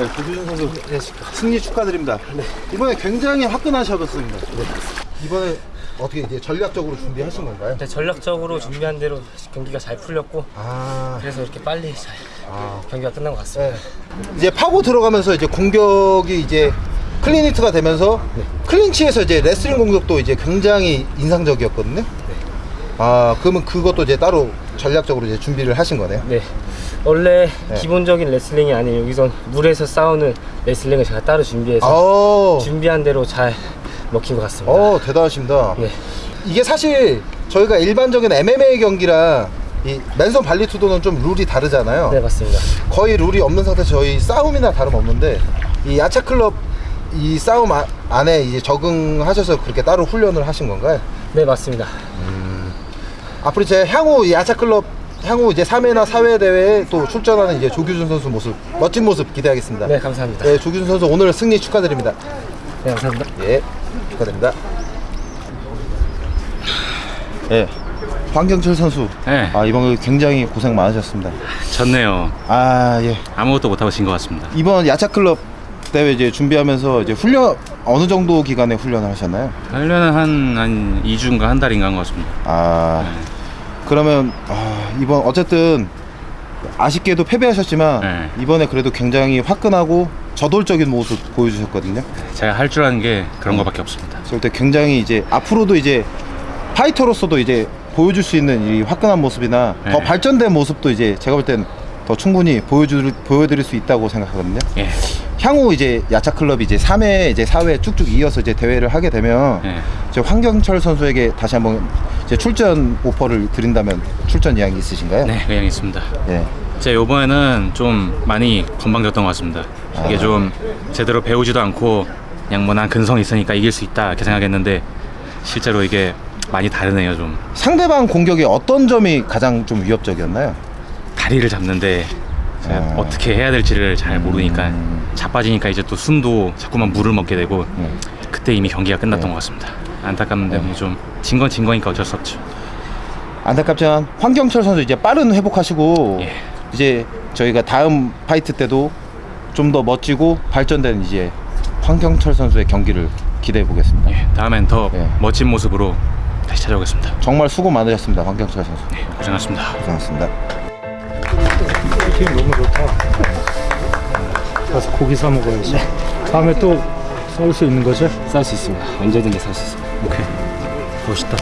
네, 조규준 선수 승리 축하드립니다. 이번에 굉장히 화끈하셨습니다. 이번에 어떻게 이제 전략적으로 준비하신 건가요? 네, 전략적으로 준비한 대로 경기가 잘 풀렸고 아, 그래서 이렇게 빨리 잘 아. 경기가 끝난 것 같습니다. 네. 이제 파고 들어가면서 이제 공격이 이제 클리니트가 되면서 클린치에서 이제 레슬링 공격도 이제 굉장히 인상적이었거든요. 아, 그러면 그것도 이제 따로 전략적으로 이제 준비를 하신 거네요. 네. 원래 네. 기본적인 레슬링이 아닌 여기선 물에서 싸우는 레슬링을 제가 따로 준비해서 어, 준비한 대로 잘 먹힌 것 같습니다. 어, 대단하십니다. 네. 이게 사실 저희가 일반적인 MMA 경기랑 이 맨손 발리투도는 좀 룰이 다르잖아요. 네, 맞습니다. 거의 룰이 없는 상태에서 저희 싸움이나 다름없는데 이 야차 클럽 이 싸움 아- 안에 이제 적응하셔서 그렇게 따로 훈련을 하신 건가요? 네, 맞습니다. 앞으로 제 향후 이 야차 클럽 향후 이제 3회나 4회 대회에 또 출전하는 이제 조규준 선수 모습 멋진 모습 기대하겠습니다. 네, 감사합니다. 네, 조규준 선수 오늘 승리 축하드립니다. 네, 감사합니다. 예, 축하드립니다. 예, 황경철 선수. 네. 아 이번 굉장히 고생 많으셨습니다. 졌네요. 아 예. 아무것도 못하고 진것 같습니다. 이번 야차 클럽 대회 이제 준비하면서 이제 훈련 어느 정도 기간에 훈련을 하셨나요? 훈련은 한, 한 2주인가 한 달인가 한 것 같습니다. 아 그러면 아, 이번 어쨌든 아쉽게도 패배하셨지만 네. 이번에 그래도 굉장히 화끈하고 저돌적인 모습 보여주셨거든요. 제가 할 줄 아는 게 그런 것밖에 없습니다. 그럴 때 굉장히 이제 앞으로도 이제 파이터로서도 이제 보여줄 수 있는 이 화끈한 모습이나 더 네. 발전된 모습도 이제 제가 볼땐더 충분히 보여줄 보여드릴 수 있다고 생각하거든요. 예. 향후 이제 야차 클럽이 이제 3회 이제 4회 쭉쭉 이어서 이제 대회를 하게 되면 예. 이제 황경철 선수에게 다시 한번 이제 출전 오퍼를 드린다면 출전 이야기 있으신가요? 네, 그냥 있습니다. 예. 제가 요번에는 좀 많이 건방졌던 것 같습니다. 이게 좀 제대로 배우지도 않고 그냥 뭐난 근성이 있으니까 이길 수 있다 이렇게 생각했는데 실제로 이게 많이 다르네요 좀. 상대방 공격의 어떤 점이 가장 좀 위협적이었나요? 다리를 잡는데 아. 어떻게 해야 될지를 잘 모르니까 자빠지니까 이제 또 숨도 자꾸만 물을 먹게 되고 그때 이미 경기가 끝났던 것 같습니다. 안타깝는데 뭐좀 진 건 진 거니까 어쩔 수 없죠. 안타깝지만 황경철 선수 이제 빠른 회복하시고 예. 이제 저희가 다음 fight 때도 좀 더 멋지고 발전된 이제 황경철 선수의 경기를 기대해 보겠습니다. 예, 다음엔 더 예. 멋진 모습으로 다시 찾아오겠습니다. 정말 수고 많으셨습니다, 황경철 선수. 네, 고생하셨습니다. 고생하셨습니다. 튀김 너무 좋다. 가서 고기 사 먹어야지. 다음에 또 싸울 수 있는 거지? 싸울 수 있습니다. 언제든지 싸울 수 있습니다. 오케이. 멋있다.